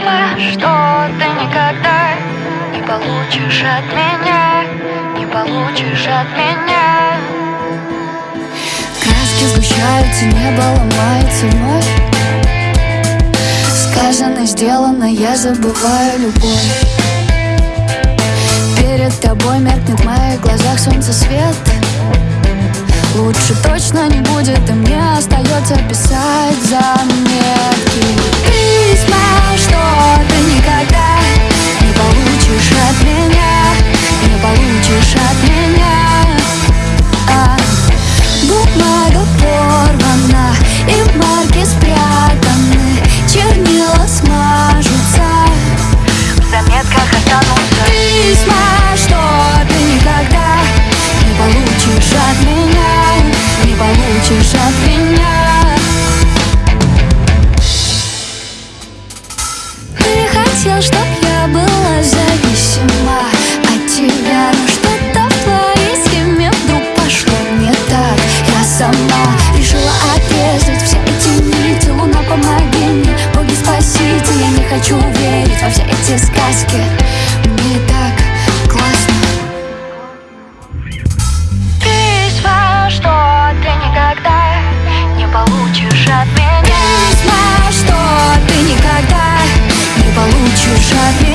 Письма, что ты никогда не получишь от меня Не получишь от меня. Краски сгущаются, небо ломается вновь. Сказано, сделано, я забываю любовь. Перед тобой меркнет в моих глазах солнце свет Лучше точно не будет, и мне остается писать заметки хотел, чтоб я была зависима от тебя Но что-то в твоей схеме вдруг пошло не так. Я сама решила отрезать все эти нити Луна, помоги мне, боги спасите. Я не хочу 不去刷